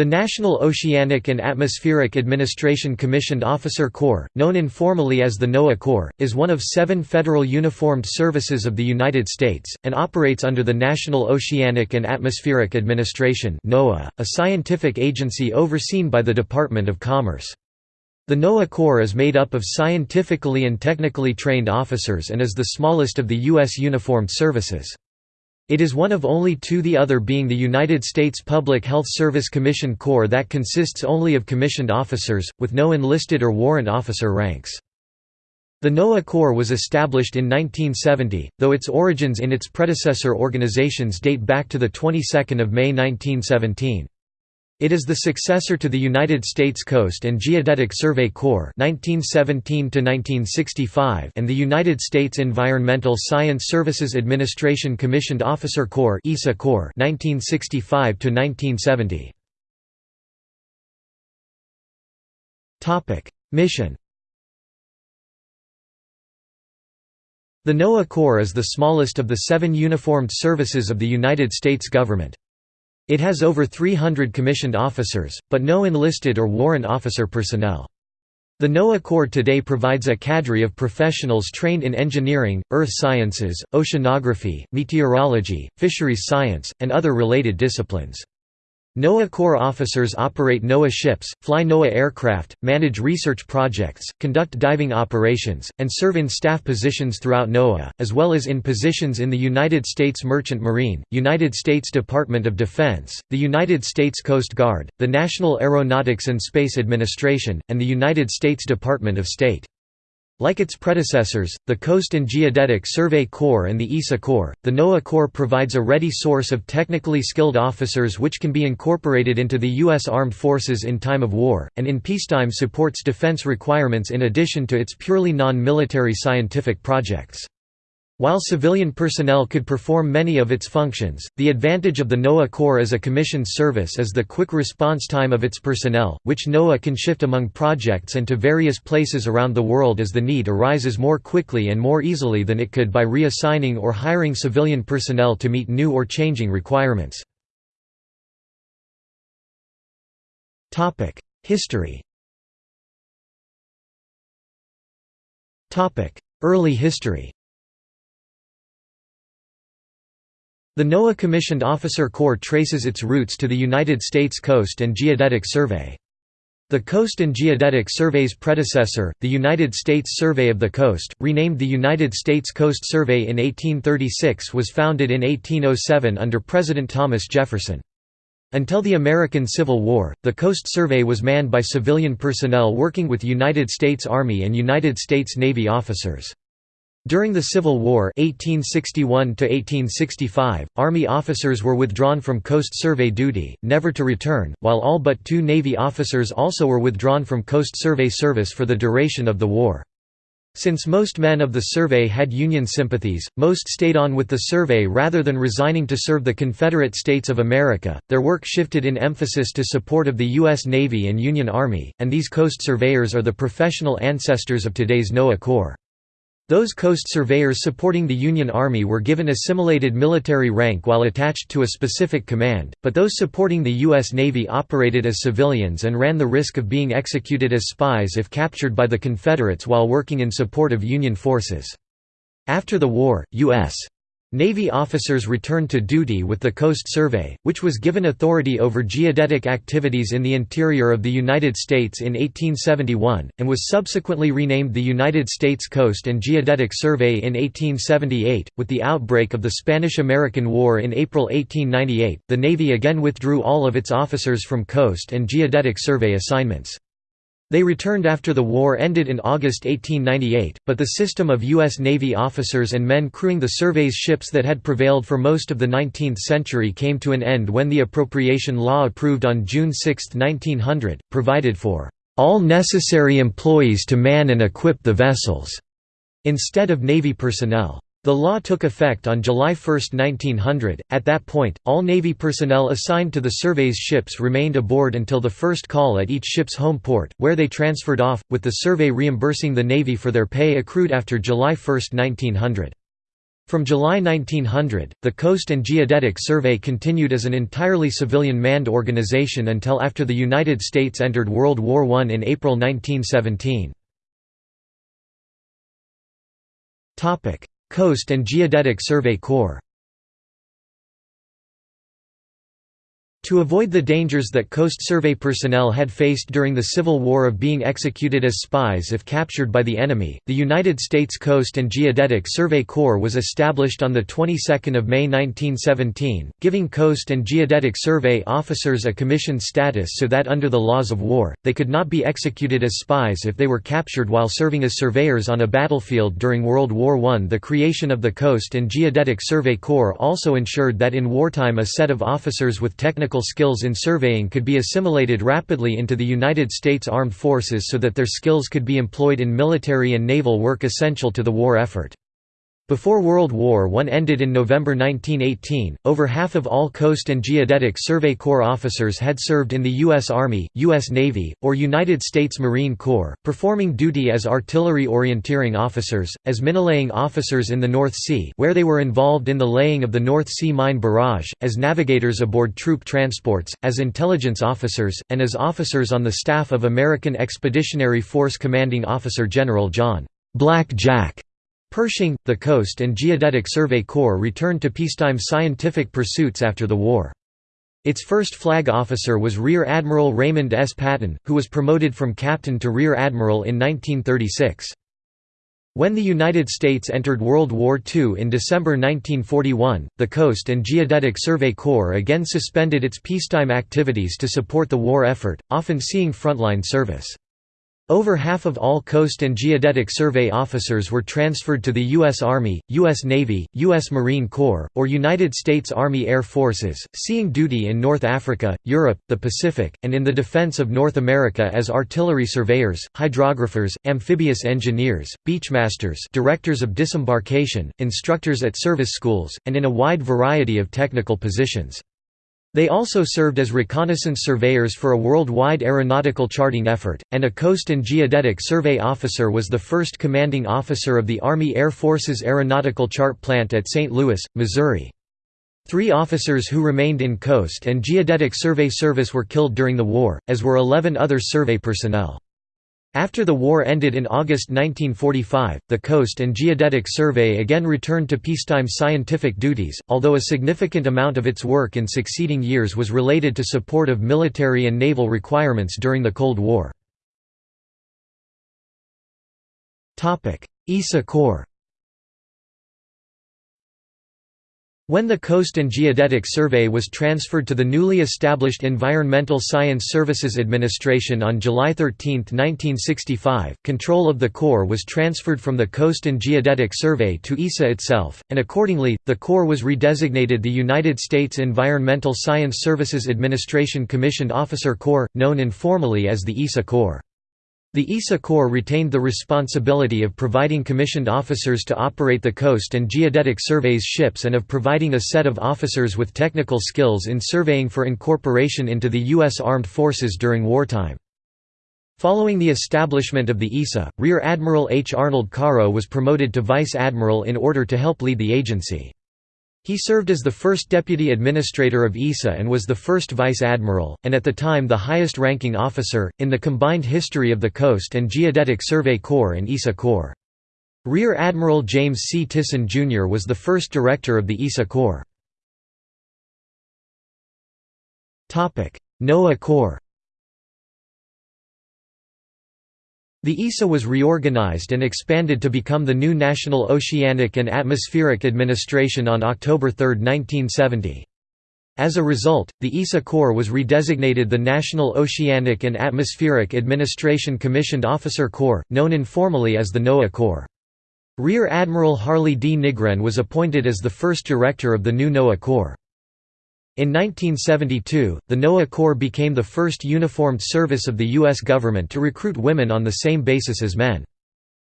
The National Oceanic and Atmospheric Administration Commissioned Officer Corps, known informally as the NOAA Corps, is one of seven federal uniformed services of the United States, and operates under the National Oceanic and Atmospheric Administration a scientific agency overseen by the Department of Commerce. The NOAA Corps is made up of scientifically and technically trained officers and is the smallest of the U.S. uniformed services. It is one of only two the other being the United States Public Health Service Commission Corps that consists only of commissioned officers, with no enlisted or warrant officer ranks. The NOAA Corps was established in 1970, though its origins in its predecessor organizations date back to the 22nd of May 1917. It is the successor to the United States Coast and Geodetic Survey Corps (1917–1965) and the United States Environmental Science Services Administration Commissioned Officer Corps (ESSA Corps) (1965–1970). Topic: Mission. The NOAA Corps is the smallest of the seven uniformed services of the United States government. It has over 300 commissioned officers, but no enlisted or warrant officer personnel. The NOAA Corps today provides a cadre of professionals trained in engineering, earth sciences, oceanography, meteorology, fisheries science, and other related disciplines. NOAA Corps officers operate NOAA ships, fly NOAA aircraft, manage research projects, conduct diving operations, and serve in staff positions throughout NOAA, as well as in positions in the United States Merchant Marine, United States Department of Defense, the United States Coast Guard, the National Aeronautics and Space Administration, and the United States Department of State. Like its predecessors, the Coast and Geodetic Survey Corps and the ESSA Corps, the NOAA Corps provides a ready source of technically skilled officers which can be incorporated into the U.S. Armed Forces in time of war, and in peacetime supports defense requirements in addition to its purely non-military scientific projects. While civilian personnel could perform many of its functions, the advantage of the NOAA Corps as a commissioned service is the quick response time of its personnel, which NOAA can shift among projects and to various places around the world as the need arises more quickly and more easily than it could by reassigning or hiring civilian personnel to meet new or changing requirements. History Early history The NOAA Commissioned Officer Corps traces its roots to the United States Coast and Geodetic Survey. The Coast and Geodetic Survey's predecessor, the United States Survey of the Coast, renamed the United States Coast Survey in 1836 was founded in 1807 under President Thomas Jefferson. Until the American Civil War, the Coast Survey was manned by civilian personnel working with United States Army and United States Navy officers. During the Civil War 1861 Army officers were withdrawn from Coast Survey duty, never to return, while all but two Navy officers also were withdrawn from Coast Survey service for the duration of the war. Since most men of the survey had Union sympathies, most stayed on with the survey rather than resigning to serve the Confederate States of America. Their work shifted in emphasis to support of the U.S. Navy and Union Army, and these coast surveyors are the professional ancestors of today's NOAA Corps. Those coast surveyors supporting the Union Army were given assimilated military rank while attached to a specific command, but those supporting the U.S. Navy operated as civilians and ran the risk of being executed as spies if captured by the Confederates while working in support of Union forces. After the war, U.S. Navy officers returned to duty with the Coast Survey, which was given authority over geodetic activities in the interior of the United States in 1871, and was subsequently renamed the United States Coast and Geodetic Survey in 1878. With the outbreak of the Spanish American War in April 1898, the Navy again withdrew all of its officers from Coast and Geodetic Survey assignments. They returned after the war ended in August 1898, but the system of U.S. Navy officers and men crewing the survey's ships that had prevailed for most of the 19th century came to an end when the appropriation law approved on June 6, 1900, provided for all necessary employees to man and equip the vessels, instead of Navy personnel. The law took effect on July 1, 1900. At that point, all Navy personnel assigned to the survey's ships remained aboard until the first call at each ship's home port, where they transferred off, with the survey reimbursing the Navy for their pay accrued after July 1, 1900. From July 1900, the Coast and Geodetic Survey continued as an entirely civilian manned organization until after the United States entered World War I in April 1917. Coast and Geodetic Survey Corps To avoid the dangers that Coast Survey personnel had faced during the Civil War of being executed as spies if captured by the enemy, the United States Coast and Geodetic Survey Corps was established on the 22nd of May 1917, giving Coast and Geodetic Survey officers a commissioned status so that under the laws of war, they could not be executed as spies if they were captured while serving as surveyors on a battlefield during World War I. The creation of the Coast and Geodetic Survey Corps also ensured that in wartime a set of officers with technical technical skills in surveying could be assimilated rapidly into the United States Armed Forces so that their skills could be employed in military and naval work essential to the war effort. Before World War I ended in November 1918, over half of all Coast and Geodetic Survey Corps officers had served in the U.S. Army, U.S. Navy, or United States Marine Corps, performing duty as artillery orienteering officers, as minelaying officers in the North Sea where they were involved in the laying of the North Sea Mine Barrage, as navigators aboard troop transports, as intelligence officers, and as officers on the staff of American Expeditionary Force Commanding Officer General John Black Jack Pershing, the Coast and Geodetic Survey Corps returned to peacetime scientific pursuits after the war. Its first flag officer was Rear Admiral Raymond S. Patton, who was promoted from captain to Rear Admiral in 1936. When the United States entered World War II in December 1941, the Coast and Geodetic Survey Corps again suspended its peacetime activities to support the war effort, often seeing frontline service. Over half of all Coast and Geodetic Survey officers were transferred to the U.S. Army, U.S. Navy, U.S. Marine Corps, or United States Army Air Forces, seeing duty in North Africa, Europe, the Pacific, and in the defense of North America as artillery surveyors, hydrographers, amphibious engineers, beachmasters directors of disembarkation, instructors at service schools, and in a wide variety of technical positions. They also served as reconnaissance surveyors for a worldwide aeronautical charting effort, and a Coast and Geodetic Survey officer was the first commanding officer of the Army Air Force's Aeronautical Chart Plant at St. Louis, Missouri. Three officers who remained in Coast and Geodetic Survey service were killed during the war, as were 11 other survey personnel. After the war ended in August 1945, the Coast and Geodetic Survey again returned to peacetime scientific duties, although a significant amount of its work in succeeding years was related to support of military and naval requirements during the Cold War. ESA Corps When the Coast and Geodetic Survey was transferred to the newly established Environmental Science Services Administration on July 13, 1965, control of the Corps was transferred from the Coast and Geodetic Survey to ESSA itself, and accordingly, the Corps was redesignated the United States Environmental Science Services Administration Commissioned Officer Corps, known informally as the ESSA Corps. The ESSA Corps retained the responsibility of providing commissioned officers to operate the Coast and Geodetic Survey's ships and of providing a set of officers with technical skills in surveying for incorporation into the U.S. Armed Forces during wartime. Following the establishment of the ESSA, Rear Admiral H. Arnold Karo was promoted to Vice Admiral in order to help lead the agency. He served as the first deputy administrator of ESSA and was the first vice admiral, and at the time the highest-ranking officer, in the combined history of the Coast and Geodetic Survey Corps and ESSA Corps. Rear Admiral James C. Tison, Jr. was the first director of the ESA Corps. NOAA Corps The ESSA was reorganized and expanded to become the new National Oceanic and Atmospheric Administration on October 3, 1970. As a result, the ESSA Corps was redesignated the National Oceanic and Atmospheric Administration Commissioned Officer Corps, known informally as the NOAA Corps. Rear Admiral Harley D. Nygren was appointed as the first director of the new NOAA Corps. In 1972, the NOAA Corps became the first uniformed service of the U.S. government to recruit women on the same basis as men.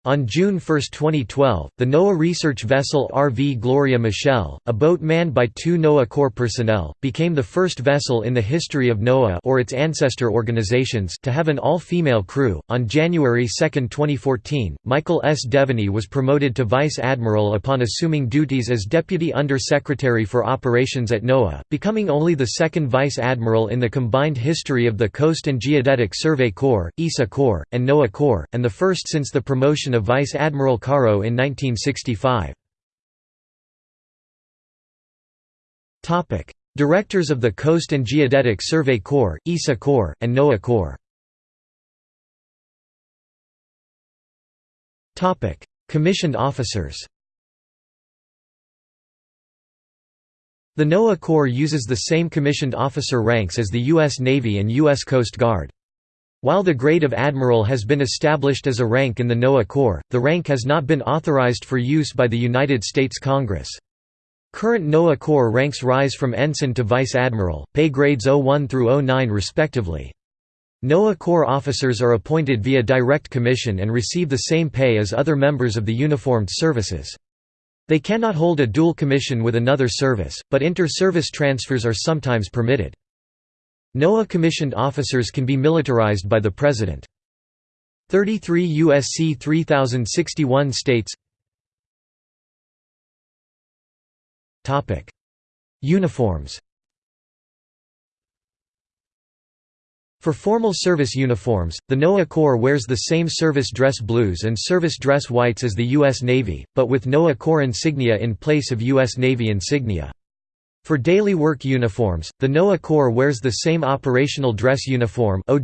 On June 1, 2012, the NOAA research vessel RV Gloria Michelle, a boat manned by two NOAA Corps personnel, became the first vessel in the history of NOAA or its ancestor organizations to have an all-female crew. On January 2, 2014, Michael S. Devaney was promoted to vice admiral upon assuming duties as deputy under-secretary for operations at NOAA, becoming only the second vice admiral in the combined history of the Coast and Geodetic Survey Corps, ESSA Corps, and NOAA Corps, and the first since the promotion of Vice Admiral Karo in 1965. Directors of the Coast and Geodetic Survey Corps, ESSA Corps, and NOAA Corps Commissioned officers The NOAA Corps uses the same commissioned officer ranks as the U.S. Navy and U.S. Coast Guard. While the grade of admiral has been established as a rank in the NOAA Corps, the rank has not been authorized for use by the United States Congress. Current NOAA Corps ranks rise from ensign to vice admiral, pay grades 01 through 09 respectively. NOAA Corps officers are appointed via direct commission and receive the same pay as other members of the uniformed services. They cannot hold a dual commission with another service, but inter-service transfers are sometimes permitted. NOAA commissioned officers can be militarized by the President. 33 U.S.C. 3061 states Uniforms For formal service uniforms, the NOAA Corps wears the same service dress blues and service dress whites as the U.S. Navy, but with NOAA Corps insignia in place of U.S. Navy insignia. For daily work uniforms, the NOAA Corps wears the same operational dress uniform as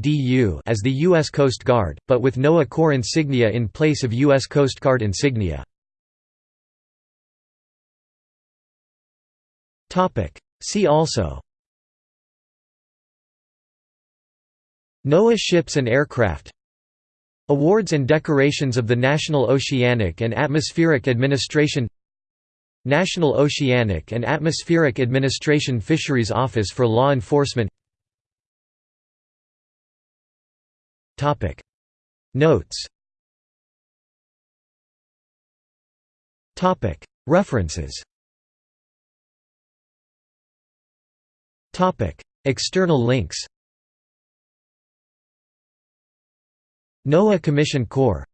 the U.S. Coast Guard, but with NOAA Corps insignia in place of U.S. Coast Guard insignia. See also NOAA ships and aircraft Awards and decorations of the National Oceanic and Atmospheric Administration National Oceanic and Atmospheric Administration Fisheries Office for Law Enforcement. Notes. References. External links. NOAA Commission Corps